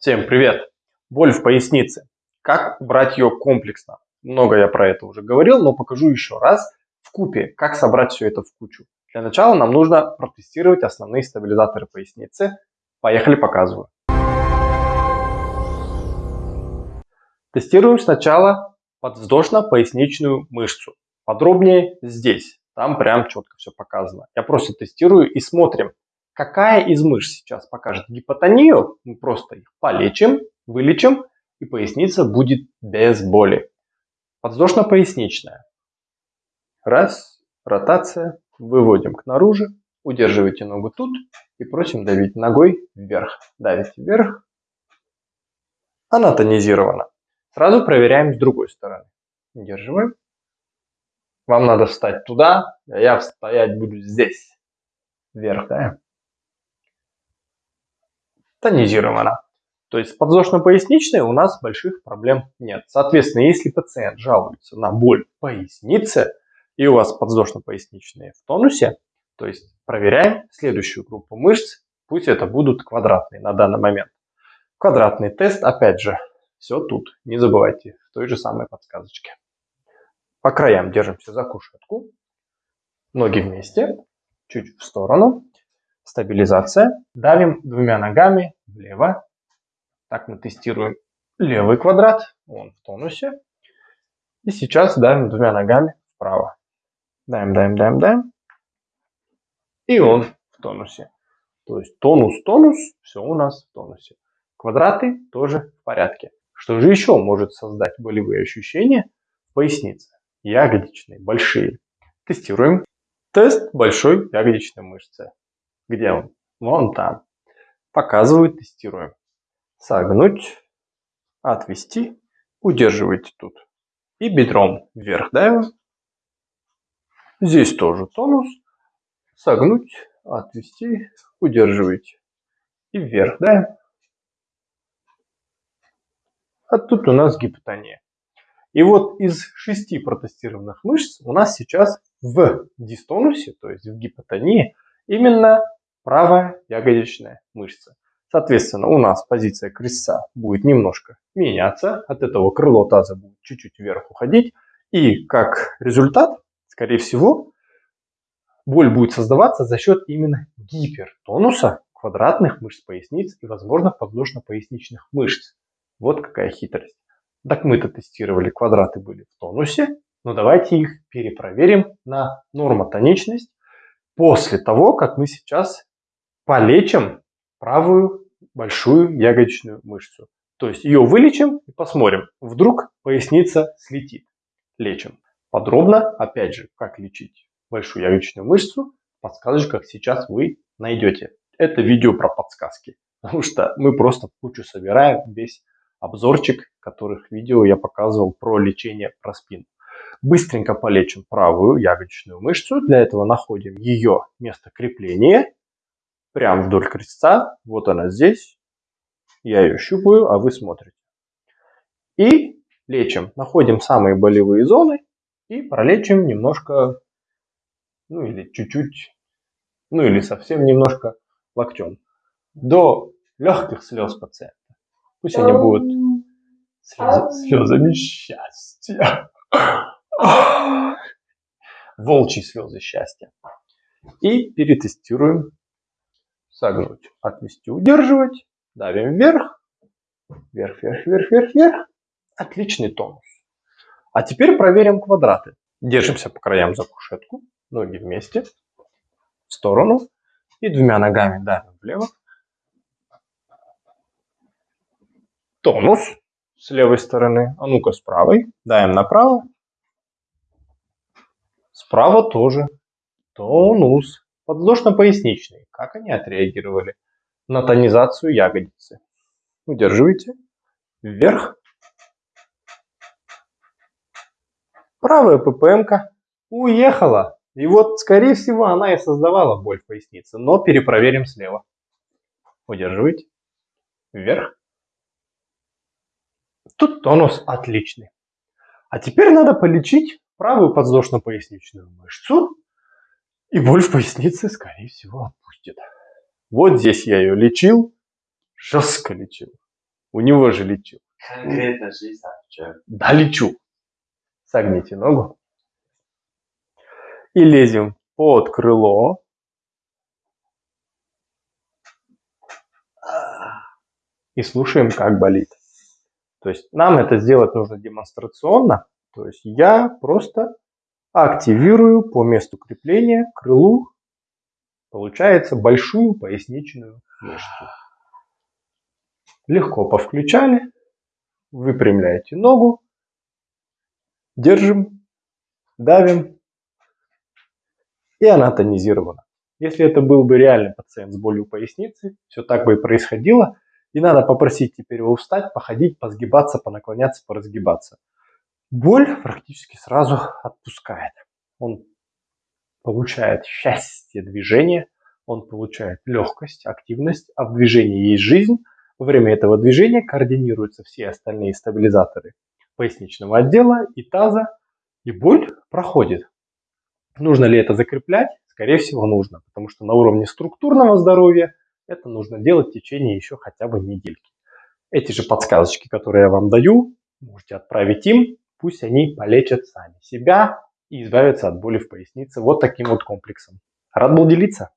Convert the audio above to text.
Всем привет! Боль в пояснице. Как убрать ее комплексно? Много я про это уже говорил, но покажу еще раз в купе, как собрать все это в кучу. Для начала нам нужно протестировать основные стабилизаторы поясницы. Поехали, показываю. Тестируем сначала подвздошно-поясничную мышцу. Подробнее здесь. Там прям четко все показано. Я просто тестирую и смотрим, Какая из мышц сейчас покажет гипотонию? Мы просто их полечим, вылечим, и поясница будет без боли. Подвздошно-поясничная. Раз, ротация, выводим к наружу, удерживайте ногу тут и просим давить ногой вверх. Давите вверх. Она тонизирована. Сразу проверяем с другой стороны. Удерживаем. Вам надо встать туда, а я стоять буду здесь. Вверх, да? Тонизирована. То есть подвздошно-поясничной у нас больших проблем нет. Соответственно, если пациент жалуется на боль в пояснице, и у вас подвздошно-поясничные в тонусе, то есть проверяем следующую группу мышц, пусть это будут квадратные на данный момент. Квадратный тест, опять же, все тут, не забывайте, в той же самой подсказочке. По краям держимся за кушетку, ноги вместе, чуть в сторону, Стабилизация. Давим двумя ногами влево. Так мы тестируем левый квадрат. Он в тонусе. И сейчас давим двумя ногами вправо. Даем, даем, даем, даем. И он в тонусе. То есть тонус, тонус, все у нас в тонусе. Квадраты тоже в порядке. Что же еще может создать болевые ощущения в пояснице? Ягодичные, большие. Тестируем. Тест большой ягодичной мышцы. Где он? Вон там. Показываю, тестируем. Согнуть, отвести, удерживайте тут. И бедром вверх давим. Здесь тоже тонус. Согнуть, отвести, удерживайте. И вверх давим. А тут у нас гипотония. И вот из шести протестированных мышц у нас сейчас в дистонусе, то есть в гипотонии, именно правая ягодичная мышца. Соответственно, у нас позиция крестца будет немножко меняться, от этого крыло таза будет чуть-чуть вверх уходить, и как результат, скорее всего, боль будет создаваться за счет именно гипертонуса квадратных мышц поясниц и, возможно, подвздошно-поясничных мышц. Вот какая хитрость. Так мы-то тестировали, квадраты были в тонусе, но давайте их перепроверим на нормотоничность после того, как мы сейчас полечим правую большую ягодичную мышцу. То есть ее вылечим и посмотрим, вдруг поясница слетит. Лечим. Подробно, опять же, как лечить большую ягодичную мышцу, в подсказочках сейчас вы найдете. Это видео про подсказки, потому что мы просто кучу собираем весь обзорчик, которых видео я показывал про лечение про спину. Быстренько полечим правую ягодичную мышцу. Для этого находим ее место крепления прям вдоль крестца. Вот она здесь. Я ее щупаю, а вы смотрите. И лечим. Находим самые болевые зоны и пролечим немножко, ну или чуть-чуть, ну или совсем немножко локтем. До легких слез пациента. Пусть они будут слез, слезами счастья. Волчьи слезы счастья. И перетестируем согнуть, отвести, удерживать, давим вверх, вверх, вверх, вверх, вверх, вверх. Отличный тонус. А теперь проверим квадраты. Держимся по краям за кушетку, ноги вместе, в сторону и двумя ногами давим влево. Тонус с левой стороны, а ну-ка с правой, давим направо. Справа тоже тонус. Подвздошно-поясничный. Как они отреагировали на тонизацию ягодицы? Удерживайте. Вверх. Правая ППМ-ка уехала. И вот, скорее всего, она и создавала боль в пояснице. Но перепроверим слева. Удерживайте. Вверх. Тут тонус отличный. А теперь надо полечить правую подвздошно-поясничную мышцу и боль в пояснице, скорее всего, отпустит. Вот здесь я ее лечил, жестко лечил. У него же лечу. Конкретно жизнь. Да, лечу. Согните ногу. И лезем под крыло. И слушаем, как болит. То есть нам это сделать нужно демонстрационно. То есть я просто активирую по месту крепления крылу, получается, большую поясничную мышцу. Легко повключали, выпрямляете ногу, держим, давим, и она тонизирована. Если это был бы реальный пациент с болью поясницы, все так бы и происходило, и надо попросить теперь его встать, походить, позгибаться, понаклоняться, поразгибаться. Боль практически сразу отпускает. Он получает счастье движения, он получает легкость, активность, а в движении есть жизнь. Во время этого движения координируются все остальные стабилизаторы поясничного отдела и таза, и боль проходит. Нужно ли это закреплять? Скорее всего нужно, потому что на уровне структурного здоровья это нужно делать в течение еще хотя бы недельки. Эти же подсказочки, которые я вам даю, можете отправить им, пусть они полечат сами себя и избавятся от боли в пояснице вот таким вот комплексом. Рад был делиться.